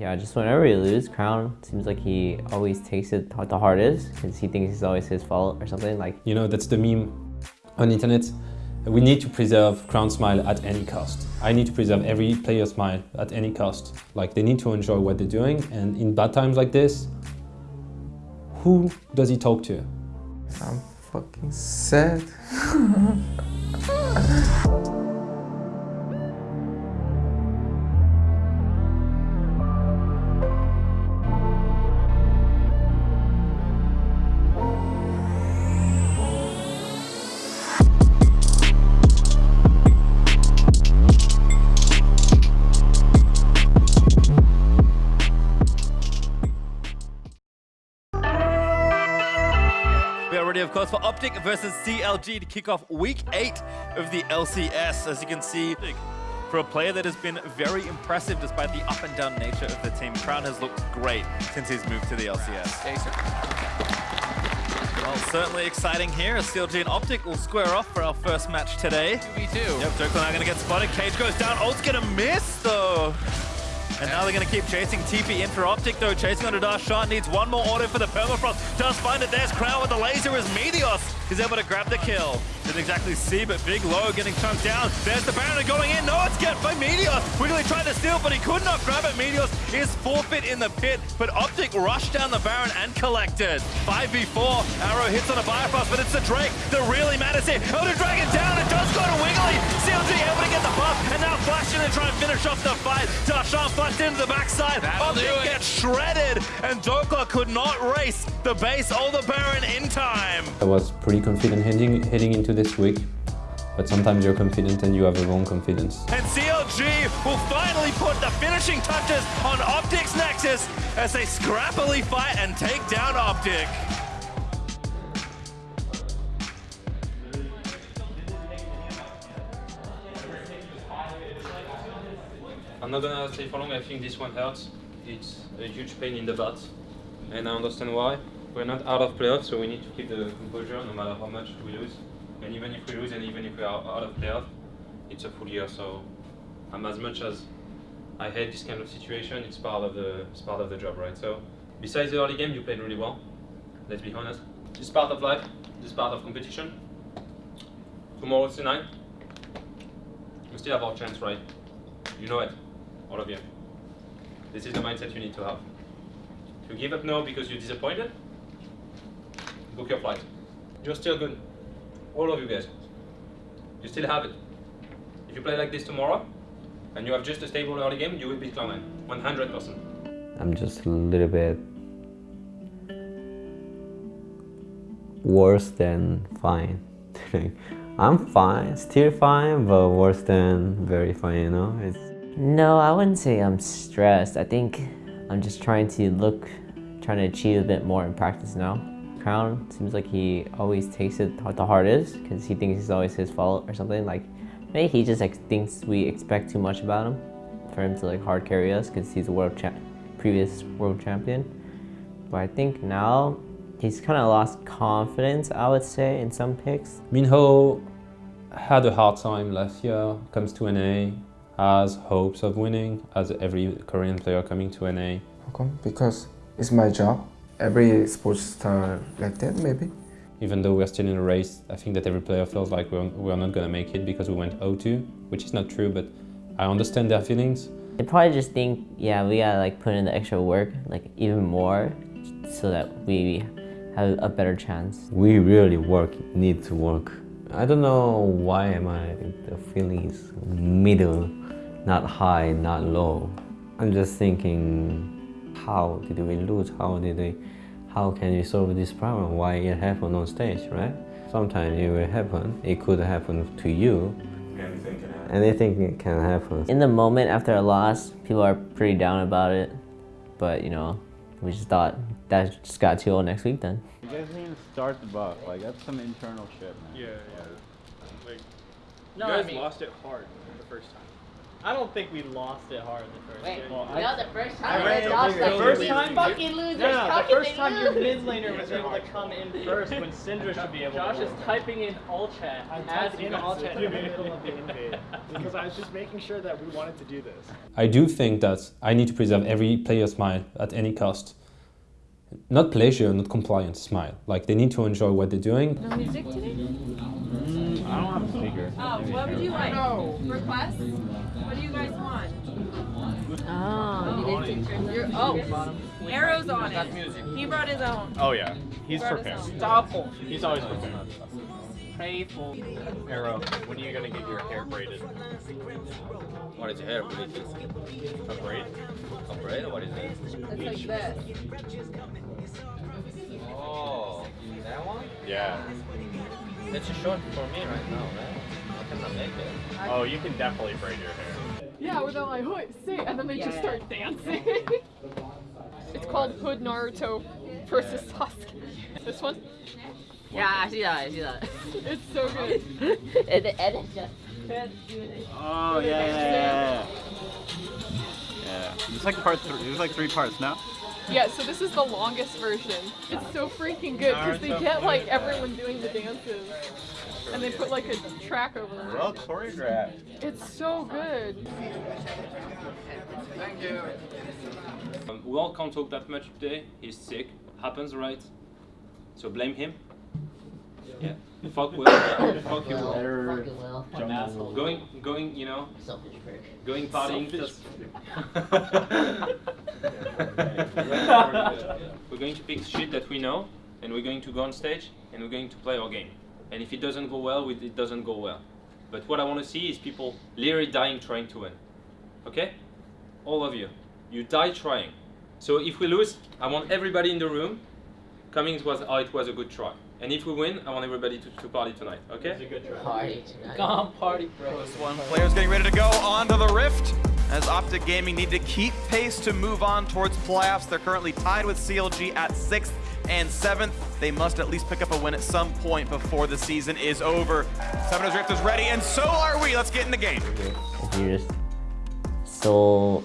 Yeah, just whenever we lose, Crown seems like he always takes it the hardest because he thinks it's always his fault or something. Like You know, that's the meme on the internet. We need to preserve Crown Smile at any cost. I need to preserve every player's smile at any cost. Like they need to enjoy what they're doing and in bad times like this, who does he talk to? I'm fucking sad. of course, for Optic versus CLG to kick off week eight of the LCS. As you can see, for a player that has been very impressive despite the up and down nature of the team, Crown has looked great since he's moved to the LCS. Well, certainly exciting here as CLG and Optic will square off for our first match today. Me too. Yep, Joker now going to get spotted. Cage goes down. Ult's going to miss, though. And now they're going to keep chasing TP in for Optic, though. Chasing a Dash shot. Needs one more auto for the Permafrost. Does find it. There's Crown with the laser as Meteos is able to grab the kill. Didn't exactly see, but Big Low getting chunked down. There's the Baron going in. No, it's get by Meteos. Wiggly tried to steal, but he could not grab it. Meteos is forfeit in the pit, but Optic rushed down the Baron and collected. 5v4. Arrow hits on a Biofrost, but it's the Drake that really matters here. Oh, Elder Dragon down. It does to Wiggly. CLG able to get the buff, and now Flash in and try and finish off the fight. Darshan flashed into the backside. That'll Optic gets shredded, and Dhokla could not race the base or the Baron in time. I was pretty confident heading, heading into this week, but sometimes you're confident and you have the wrong confidence. And CLG will finally put the finishing touches on Optic's Nexus as they scrappily fight and take down Optic. I'm not gonna stay for long, I think this one hurts. It's a huge pain in the butt, and I understand why. We're not out of playoffs, so we need to keep the composure no matter how much we lose. And even if we lose and even if we are out of playoff, it's a full year, so I'm as much as I hate this kind of situation, it's part of the it's part of the job, right? So besides the early game, you played really well. Let's be honest. It's part of life, it's part of competition. Tomorrow's tonight. We still have our chance, right? You know it, all of you. This is the mindset you need to have. You give up now because you're disappointed, book your flight. You're still good. All of you guys. You still have it. If you play like this tomorrow, and you have just a stable early game, you will beat Cloud9. 100%. I'm just a little bit worse than fine. I'm fine, still fine, but worse than very fine, you know? It's... No, I wouldn't say I'm stressed. I think I'm just trying to look, trying to achieve a bit more in practice now. Crown seems like he always takes it the hardest because he thinks it's always his fault or something. Like, maybe he just like, thinks we expect too much about him for him to like hard carry us because he's a world previous world champion. But I think now he's kind of lost confidence, I would say, in some picks. Minho had a hard time last year, comes to NA, has hopes of winning, as every Korean player coming to NA. How come? Because it's my job. Every sports star like that, maybe. Even though we're still in a race, I think that every player feels like we're, we're not gonna make it because we went 0-2, which is not true, but I understand their feelings. They probably just think, yeah, we gotta like put in the extra work, like even more, so that we have a better chance. We really work, need to work. I don't know why am I, the feeling is middle, not high, not low. I'm just thinking, how did we lose? How did we, how can we solve this problem? Why it happened on stage, right? Sometimes it will happen. It could happen to you. Anything can happen. Anything can happen. In the moment after a loss, people are pretty down about it. But, you know, we just thought that just got too old next week then. You guys didn't even start the buff. Like that's some internal shit, man. Yeah, yeah. Like, No, you I guys mean- lost it hard the first time. I don't think we lost it hard the first Wait, game. Well, you know the first time ran they lost the first time- fucking losers. No, no, How the first they time your lose? mid laner was able to come in first when Syndra should be able Josh to. is typing in all chat. I as typed in in all all chat chat in the middle of the invade. because I was just making sure that we wanted to do this. I do think that I need to preserve every player's smile at any cost. Not pleasure, not compliance, smile. Like they need to enjoy what they're doing. No music today? Mm, I don't have a speaker. Oh, what would you like? No. Requests? Oh, you didn't take turns. You're, oh, Arrow's on it. He brought his own. Oh yeah, he's Brought prepared. own. Stop. He's always prepared. Faithful. Arrow, when are you gonna get your hair braided? What is your hair? What is this? A braid? A braid or what is this? It's like this. Oh, that one? Yeah. It's too short for me right now, right? I cannot make it. Oh, you can definitely braid your hair. Yeah, where they're like, hood, sit, and then they just start dancing. it's called Hood Naruto versus Sasuke. This one? Yeah, I see that. I see that. It's so good. and, and it's just. Oh yeah, yeah, yeah. Yeah. yeah. It's like part three. There's like three parts now. Yeah, so this is the longest version. It's so freaking good because they get like everyone doing the dances. And they put like a track over them. Well choreographed. It's so good. Thank you. Um, we all can't talk that much today. He's sick. Happens, right? So blame him. Yeah. Fuck Will. Fuck you. Will. Better Will. jungle. Going, going, you know, Selfish prick. going partying. just- we're going to pick shit that we know, and we're going to go on stage, and we're going to play our game. And if it doesn't go well, it doesn't go well. But what I want to see is people literally dying trying to win. Okay? All of you. You die trying. So if we lose, I want everybody in the room coming to us, oh, it was a good try. And if we win, I want everybody to, to party tonight. Okay? Party tonight. Come on, party, bro. This one, players getting ready to go onto the Rift. As Optic Gaming need to keep pace to move on towards playoffs. They're currently tied with CLG at 6th and 7th. They must at least pick up a win at some point before the season is over. Seven Rift is ready, and so are we. Let's get in the game. If you're just so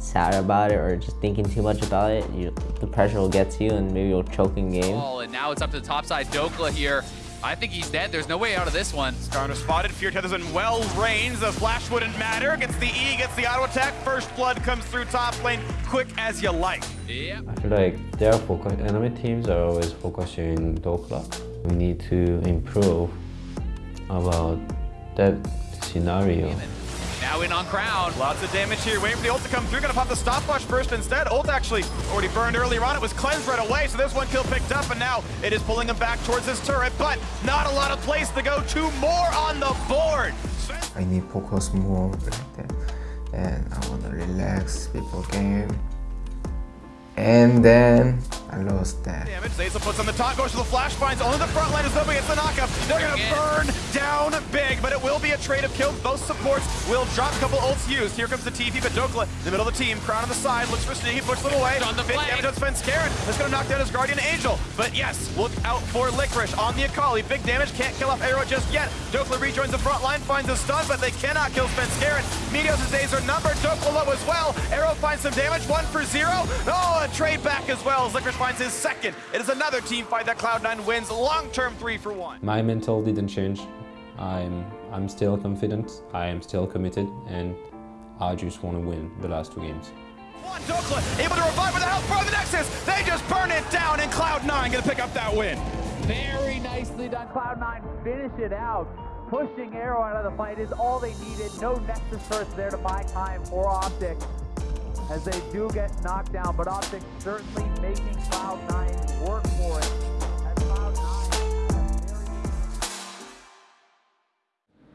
sad about it or just thinking too much about it, you, the pressure will get to you and maybe you'll choke in game. Oh, and now it's up to the top side. Dhokla here. I think he's dead. There's no way out of this one. Skarner spotted. Fear Tethers in well range. The flash wouldn't matter. Gets the E, gets the auto attack. First blood comes through top lane. Quick as you like. Yeah. I feel like their focus, enemy teams are always focusing Dhokla. We need to improve about that scenario. Now in on Crown. Lots of damage here. Waiting for the ult to come through. Gonna pop the stopwatch first instead. Ult actually already burned earlier on. It was cleansed right away, so there's one kill picked up, and now it is pulling him back towards his turret, but not a lot of place to go. Two more on the board. I need focus more. And I wanna relax before game. And then I lost that. Damage. Zeyzal puts on the top, goes to the flash, finds only the front line is up against the knockup. They're gonna burn down big, but it will be a trade of kills. Both supports will drop a couple ults used. Here comes the TP, but Dhokla in the middle of the team. Crown on the side, looks for Sneaky, pushes them away. On the Big flank. damage on Svenskeren. That's gonna knock down his Guardian Angel. But yes, look out for Licorice on the Akali. Big damage, can't kill off Arrow just yet. Dhokla rejoins the front line, finds a stun, but they cannot kill Svenskeren. Meteos' days are numbered. Dhokla low as well. Arrow finds some damage, one for zero. Oh, a trade back as well as Licorice finds his second. It is another team fight that Cloud9 wins. Long-term three for one. My mental didn't change. I'm I'm still confident. I am still committed, and I just want to win the last two games. One Dhokla able to revive with the help from the Nexus. They just burn it down, and Cloud9 gonna pick up that win. Very nicely done. Cloud9 finish it out. Pushing Arrow out of the fight is all they needed. No Nexus first there to buy time for Optic as they do get knocked down, but Optic certainly making Cloud9 work for it.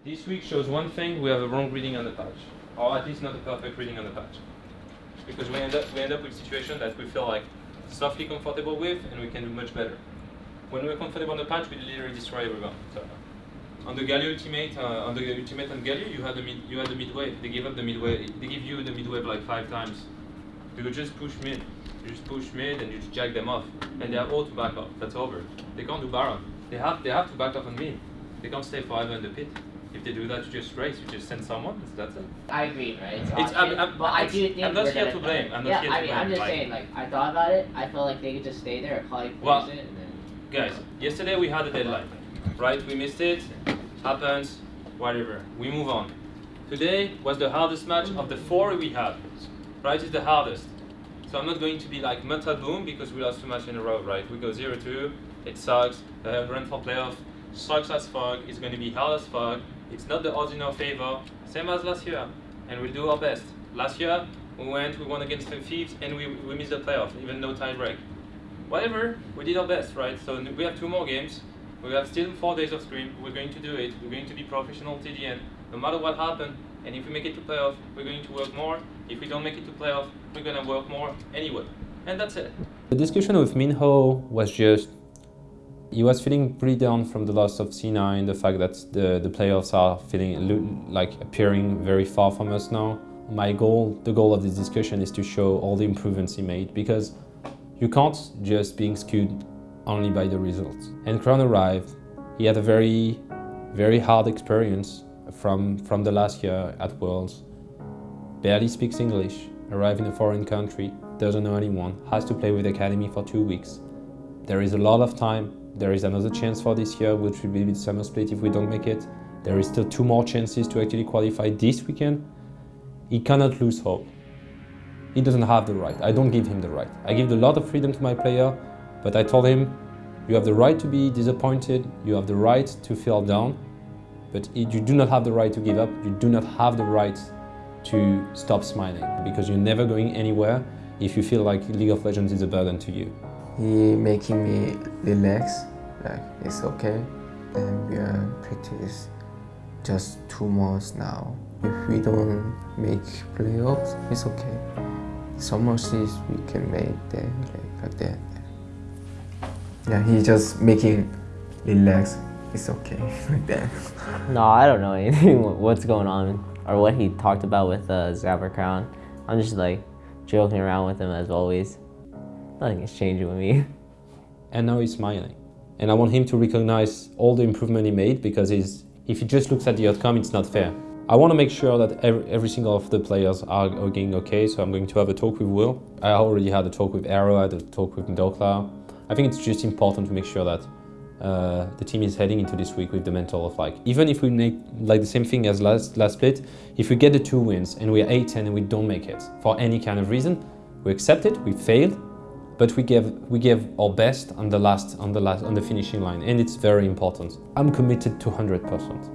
This week shows one thing: we have a wrong reading on the patch, or at least not a perfect reading on the patch, because we end up we end up with a situation that we feel like softly comfortable with, and we can do much better. When we're comfortable on the patch, we literally destroy everyone. So, on the Galio ultimate, uh, on the ultimate on Galio, you had the mid, you had the mid wave. They gave up the mid wave. They give you the mid wave like five times. You could just push mid. You just push mid and you just jack them off, and they have all to back off. That's over. They can't do Baron. They have they have to back off on mid. They can't stay forever in the pit. If they do that, you just race. You just send someone. That's it. I agree, right? It's, It's- I'm- I'm- but I do think I'm not here gonna blame. I'm not yeah, here to I mean, I'm just like- saying, like, I thought about it. I feel like they could just stay there, Akali plays Well, it, and then. Guys, yesterday we had a deadline, right? We missed it. Happens. Whatever. We move on. Today was the hardest match of the four we had. Right, it's the hardest. So I'm not going to be like mental boom because we lost two matches in a row, right? We go 0-2, it sucks, the run for playoff sucks as fuck, it's going to be hard as fuck, it's not the odds in our favor, same as last year, and we'll do our best. Last year, we went, we won against the Thieves, and we, we missed the playoff, even no tie break. Whatever, we did our best, right? So we have two more games, we have still four days of scrim, we're going to do it, we're going to be professional end, no matter what happens, and if we make it to playoff, we're going to work more, if we don't make it to playoff, we're going to work more anyway. And that's it. The discussion with Minho was just he was feeling pretty down from the loss of C9, the fact that the, the playoffs are feeling like appearing very far from us now. My goal, the goal of this discussion is to show all the improvements he made because you can't just being skewed only by the results. And Crown arrived, he had a very, very hard experience from, from the last year at Worlds. Barely speaks English, arrived in a foreign country, doesn't know anyone, has to play with the Academy for two weeks. There is a lot of time there is another chance for this year, which will be the summer split if we don't make it. There is still two more chances to actually qualify this weekend. He cannot lose hope. He doesn't have the right. I don't give him the right. I give a lot of freedom to my player, but I told him, you have the right to be disappointed, you have the right to feel down, but you do not have the right to give up, you do not have the right to stop smiling, because you're never going anywhere if you feel like League of Legends is a burden to you. He making me relax, like it's okay. And we are practice just two months now. If we don't make playoffs, it's okay. Summer series we can make that like, like that. Yeah, he's just making relax. It's okay like that. No, I don't know anything what's going on or what he talked about with uh, Zapper Crown. I'm just like joking around with him as always. Nothing is changing with me. And now he's smiling. And I want him to recognize all the improvement he made because he's, if he just looks at the outcome, it's not fair. I want to make sure that every, every single of the players are, are getting okay, so I'm going to have a talk with Will. I already had a talk with Arrow, I had a talk with Ndokla. I think it's just important to make sure that uh, the team is heading into this week with the mental of like, even if we make like the same thing as last, last split, if we get the two wins and we're 8-10 and we don't make it for any kind of reason, we accept it, we failed, but we gave we gave our best on the last on the last on the finishing line. And it's very important. I'm committed to 100 percent